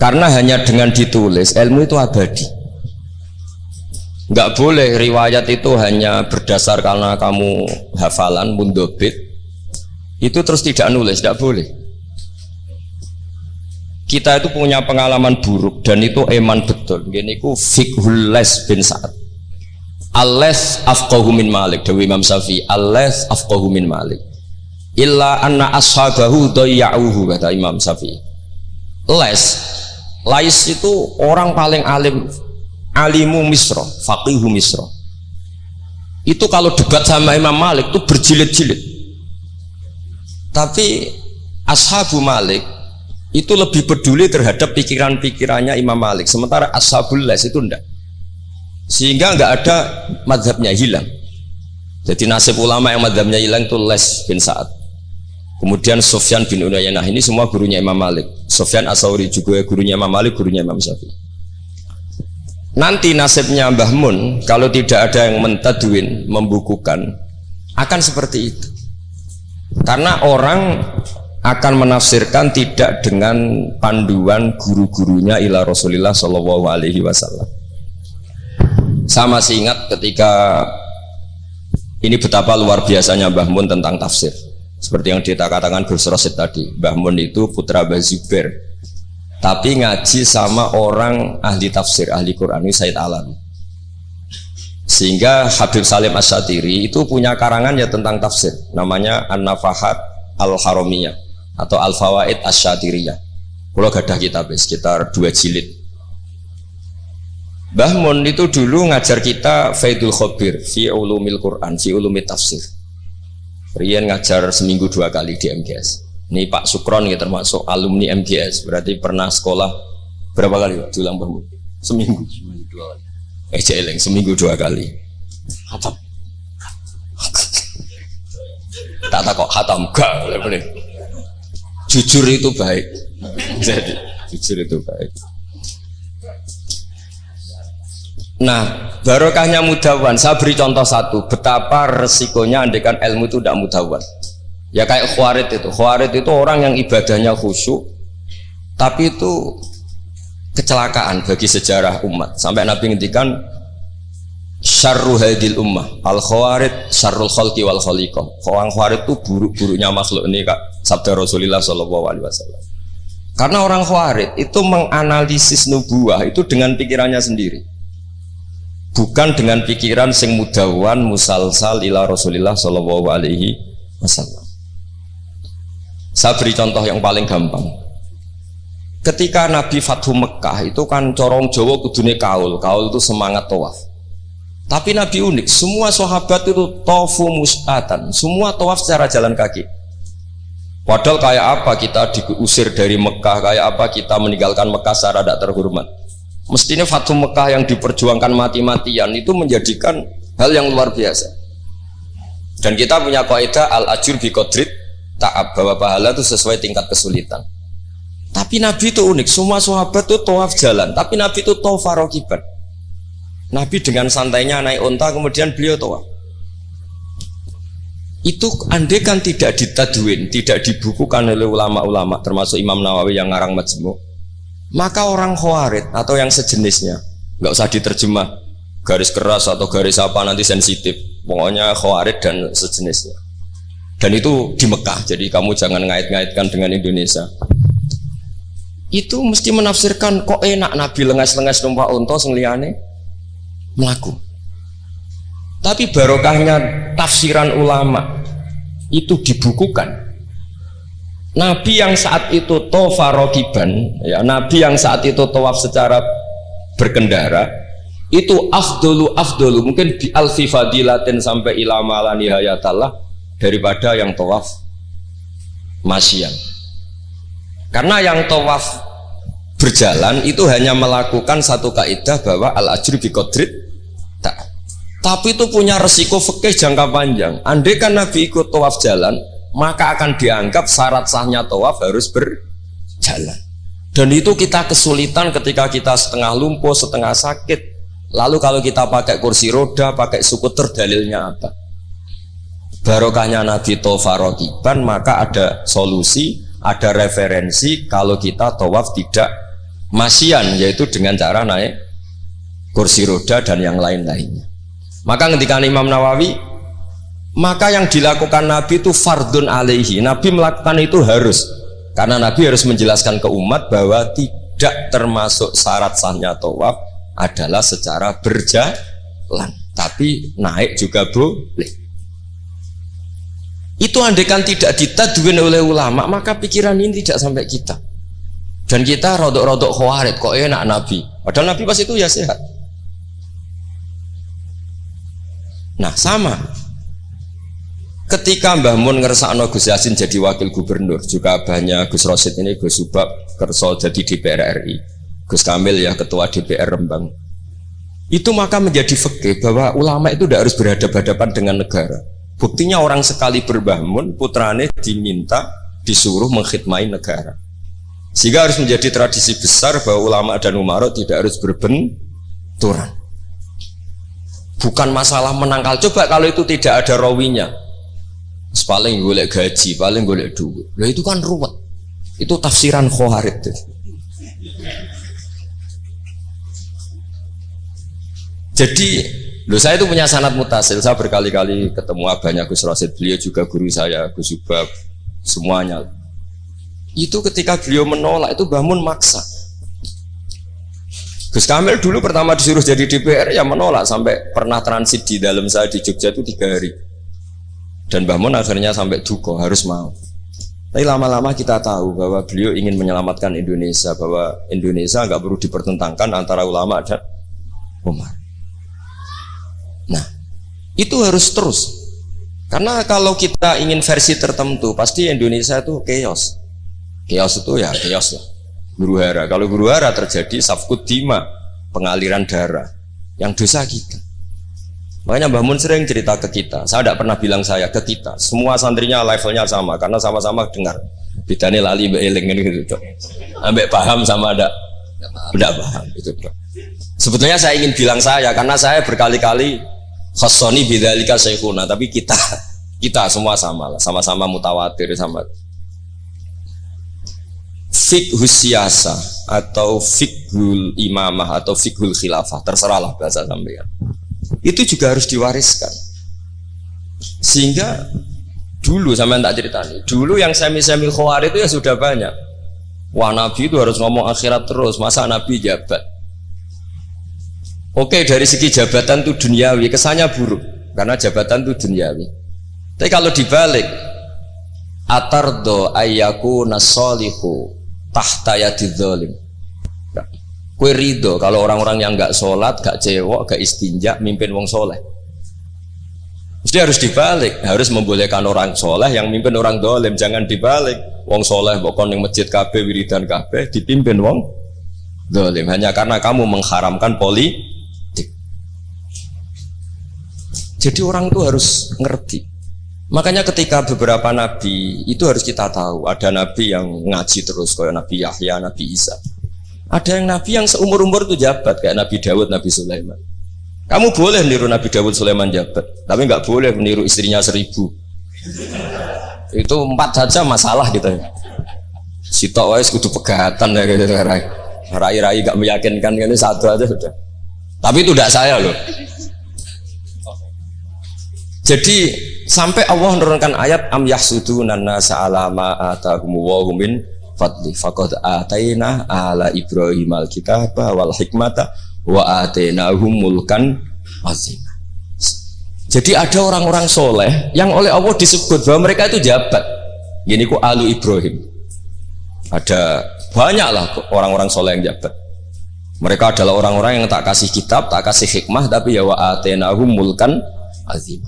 karena hanya dengan ditulis ilmu itu abadi. Nggak boleh riwayat itu hanya berdasar karena kamu hafalan mundobit. Itu terus tidak nulis tidak boleh. Kita itu punya pengalaman buruk dan itu eman betul. Gini ku fikhul les bin Sa'ad. Ales afqahu min Malik Dewi Imam Syafi'i. Ales afqahu min Malik. Illa anna ashabahu dayya'uhu kata Imam Syafi'i. Les lais itu orang paling alim alimu misro faqihu misro. Itu kalau debat sama Imam Malik itu berjilid-jilid. Tapi ashabu Malik itu lebih peduli terhadap pikiran-pikirannya Imam Malik. Sementara ashabul les itu enggak sehingga enggak ada madhabnya hilang. Jadi nasib ulama yang madhabnya hilang itu les bin Sa'ad kemudian Sofyan bin Unayanah ini semua gurunya Imam Malik Sofyan Asauri juga gurunya Imam Malik gurunya Imam Syafi'i nanti nasibnya Mbah Mun kalau tidak ada yang mentadwin membukukan akan seperti itu karena orang akan menafsirkan tidak dengan panduan guru-gurunya ila Rasulullah Shallallahu Alaihi Wasallam. Sama masih ingat ketika ini betapa luar biasanya Mbah Mun tentang tafsir. Seperti yang kita katakan Gus Rosid tadi, Mbah Mun itu putra Mbah Zubair. Tapi ngaji sama orang ahli tafsir, ahli Quran ini Said Alam. Sehingga Habib Salim Asyatiri itu punya karangan ya tentang tafsir, namanya An-Nafahat Al-Haramiyah atau Al Fawaid Asyatiriyah. Kalau gadah kitab sekitar dua jilid. Mbah Mun itu dulu ngajar kita Faidul Khobir fi ulumil Quran, fi ulumil tafsir. Rian ngajar seminggu dua kali di MGS. Ini Pak Sukron ya termasuk alumni MGS, berarti pernah sekolah berapa kali Pak? Dulang Mbah Seminggu. Seminggu dua kali. Eh jeleng, seminggu dua kali. Hatam. tak tak kok hatam gak jujur itu baik jadi jujur itu baik nah barokahnya mudawan. Saya beri contoh satu. Betapa resikonya andekan ilmu itu tidak mudawan. Ya kayak khawarid itu. Khawarid itu orang yang ibadahnya khusyuk tapi itu kecelakaan bagi sejarah umat. Sampai Nabi ngendikan syarru hadil ummah. Al khawarid syarrul khalqi wal khaliqah. Orang khawarid itu buruk-buruknya makhluk ini kak. Sabda Rasulullah Shallallahu alaihi wasallam. Karena orang khawarid itu menganalisis nubuah itu dengan pikirannya sendiri bukan dengan pikiran sing mudawan musalsal ila Rasulullah Shallallahu alaihi wasallam saya beri contoh yang paling gampang ketika Nabi Fathu Mekah itu kan corong Jawa kudune kaul kaul itu semangat tawaf tapi Nabi unik, semua sahabat itu tofu mus'atan, semua tawaf secara jalan kaki. Padahal kayak apa kita diusir dari Mekah, kayak apa kita meninggalkan Mekah secara tidak terhormat. Mestinya Fatu Mekah yang diperjuangkan mati-matian itu menjadikan hal yang luar biasa. Dan kita punya kaidah al-ajur bi kodrit ta'ab bahwa pahala itu sesuai tingkat kesulitan. Tapi Nabi itu unik, semua sahabat itu tawaf jalan, tapi Nabi itu tawaf farokiban. Nabi dengan santainya naik unta kemudian beliau tawaf itu andai kan tidak ditadwin tidak dibukukan oleh ulama-ulama termasuk Imam Nawawi yang ngarang majmu maka orang khawarid atau yang sejenisnya nggak usah diterjemah. Garis keras atau garis apa nanti sensitif. Pokoknya khawarid dan sejenisnya. Dan itu di Mekah jadi kamu jangan ngait-ngaitkan dengan Indonesia. Itu mesti menafsirkan kok enak Nabi lengas-lengas numpak unta sengliane melaku. Tapi barokahnya tafsiran ulama itu dibukukan Nabi yang saat itu tofarokiban ya Nabi yang saat itu tawaf secara berkendara itu afdolu afdolu mungkin bi alfi fadilatin sampai ilama la nihayatallah daripada yang tawaf masyian karena yang tawaf berjalan itu hanya melakukan satu kaidah bahwa al ajri bi tak. Tapi itu punya resiko fikih jangka panjang. Andai kan Nabi ikut tawaf jalan, maka akan dianggap syarat sahnya tawaf harus berjalan. Dan itu kita kesulitan ketika kita setengah lumpuh, setengah sakit. Lalu kalau kita pakai kursi roda, pakai skuter, dalilnya apa? Barokahnya Nabi Tofarokiban, maka ada solusi, ada referensi kalau kita tawaf tidak masian yaitu dengan cara naik kursi roda dan yang lain-lainnya maka ketika Imam Nawawi maka yang dilakukan Nabi itu fardun alaihi. Nabi melakukan itu harus. Karena Nabi harus menjelaskan ke umat bahwa tidak termasuk syarat sahnya tawaf adalah secara berjalan. Tapi naik juga boleh. Itu andekan tidak ditadwin oleh ulama maka pikiran ini tidak sampai kita. Dan kita rodok-rodok khawarid kok enak Nabi? Padahal Nabi pas itu ya sehat. Nah sama ketika Mbah Mun ngersakno Gus Yasin jadi wakil gubernur juga banyak Gus Rosid ini Gus Subab kerso jadi DPR RI Gus Kamil ya ketua DPR Rembang itu maka menjadi fakih bahwa ulama itu tidak harus berhadapan-hadapan dengan negara Buktinya orang sekali berbangun, putrane diminta disuruh mengkhidmati negara. Sehingga harus menjadi tradisi besar bahwa ulama dan umarok tidak harus berbenturan. Bukan masalah menangkal. Coba kalau itu tidak ada rawinya. Paling golek gaji, paling golek duit. Lah itu kan ruwet. Itu tafsiran khawarid. Jadi Loh saya itu punya sanat mutasil, saya berkali-kali ketemu abahnya Gus Rosid, beliau juga guru saya, Gus Subab, semuanya. Itu ketika beliau menolak itu bangun maksa. Gus Kamil dulu pertama disuruh jadi DPR ya menolak sampai pernah transit di dalam saya di Jogja itu tiga hari. Dan bangun akhirnya sampai duko harus mau. Tapi lama-lama kita tahu bahwa beliau ingin menyelamatkan Indonesia, bahwa Indonesia nggak perlu dipertentangkan antara ulama dan umat. Itu harus terus. Karena kalau kita ingin versi tertentu, pasti Indonesia itu chaos. Chaos itu ya chaos lah. Guru hara. Kalau guru hara terjadi safkut dima, pengaliran darah. Yang dosa kita. Makanya Mbah Mun sering cerita ke kita. Saya tidak pernah bilang saya ke kita. Semua santrinya levelnya sama karena sama-sama dengar. Bidane lali mbak eling gitu. Ambek paham sama ada tidak paham itu. Sebetulnya saya ingin bilang saya karena saya berkali-kali khasoni bidzalika syekhuna tapi kita kita semua sama lah sama-sama mutawatir sama fikhus siasa atau fikhul imamah atau fikhul khilafah terserahlah bahasa sampean itu juga harus diwariskan sehingga dulu sama tak cerita nih dulu yang semi-semi khawar itu ya sudah banyak wah nabi itu harus ngomong akhirat terus masa nabi jabat Oke dari segi jabatan itu duniawi kesannya buruk karena jabatan itu duniawi. Tapi kalau dibalik atardo ayyaku nasolihu tahta yadidzolim. Kue rido kalau orang-orang yang nggak sholat, nggak cewek, nggak istinja, mimpin wong soleh. Mesti harus dibalik, harus membolehkan orang soleh yang mimpin orang dolim, jangan dibalik. Wong soleh bokon yang masjid kabe wiridan kabe dipimpin wong dolim hanya karena kamu mengharamkan poli Jadi orang itu harus ngerti. Makanya ketika beberapa nabi itu harus kita tahu ada nabi yang ngaji terus kayak Nabi Yahya, Nabi Isa. Ada yang nabi yang seumur umur itu jabat kayak Nabi Dawud, Nabi Sulaiman. Kamu boleh meniru Nabi Dawud Sulaiman jabat, tapi nggak boleh meniru istrinya seribu. Itu empat saja masalah gitu. Si wais kudu pegatan ya gitu rai. Rai-rai gak meyakinkan ini satu aja sudah. Tapi itu tidak saya loh. Jadi sampai Allah menurunkan ayat am yahsuduna nasa ala ma atahum wa fadli faqad ataina ala ibrahim alkitab wal hikmata wa atainahum mulkan azim. Jadi ada orang-orang soleh yang oleh Allah disebut bahwa mereka itu jabat. Gini ku alu Ibrahim. Ada banyaklah orang-orang soleh yang jabat. Mereka adalah orang-orang yang tak kasih kitab, tak kasih hikmah, tapi ya wa atenahum mulkan azim.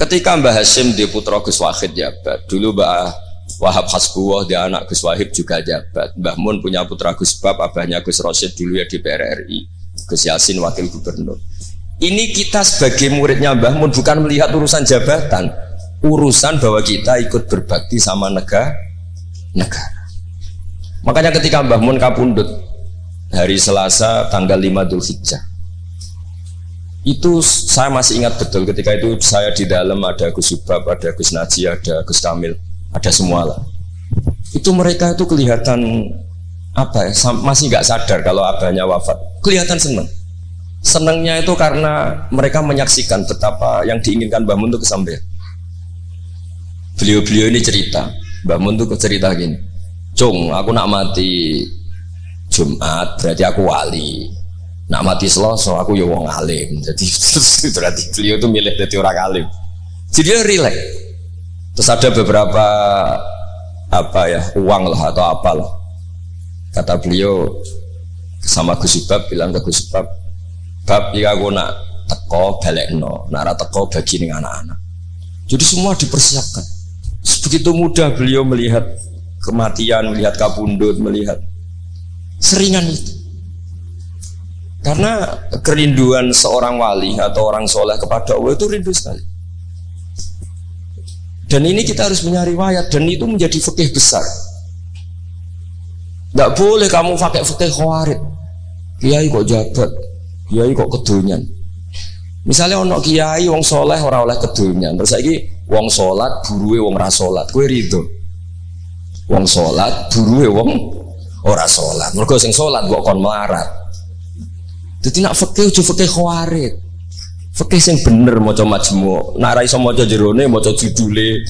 Ketika Mbah Hashim di putra Gus Wahid jabat, dulu Mbah Wahab Hasbuwah dia anak Gus Wahid juga jabat. Mbah Mun punya putra Gus Bab, abahnya Gus Rosyid dulu ya di PRRI. Gus Yasin wakil gubernur. Ini kita sebagai muridnya Mbah Mun bukan melihat urusan jabatan, urusan bahwa kita ikut berbakti sama negara. negara. Makanya ketika Mbah Mun kapundut hari Selasa tanggal 5 Dhul Hijjah itu saya masih ingat betul ketika itu saya di dalam ada Gus Subab, ada Gus Naji, ada Gus Kamil, ada semua lah. Itu mereka itu kelihatan apa ya? Masih nggak sadar kalau abahnya wafat. Kelihatan seneng. Senengnya itu karena mereka menyaksikan betapa yang diinginkan Mbah Mun itu kesampaian beliau-beliau ini cerita. Mbah Mun itu cerita gini Cung aku nak mati Jumat berarti aku wali. Nak mati Selasa aku ya wong alim. Jadi berarti beliau itu milih jadi orang alim. Jadi dia relax terus ada beberapa apa ya uang lah atau apalah kata beliau sama Gus Ibab bilang ke Gus Ibab bab jika aku nak teko balik no nak teko bagi nih anak-anak. Jadi semua dipersiapkan. Begitu mudah beliau melihat kematian melihat kabundut melihat seringan itu. Karena kerinduan seorang wali atau orang soleh kepada Allah itu rindu sekali dan ini kita harus punya riwayat dan itu menjadi fikih besar tidak boleh kamu pakai fakih khawarid. Kiai kok jabat, kiai kok kedunyan. Misalnya ono kiai wong soleh orang oleh kedunyan. Terus lagi wong solat buruwe wong rasolat. Kue rido. Wong solat buruwe wong ora solat. Mereka sing solat kok kon melarat. Jadi nak fakih udah fakih khawarid. Fakih sing bener maca majmu. Nak ra iso maca jerone maca judule.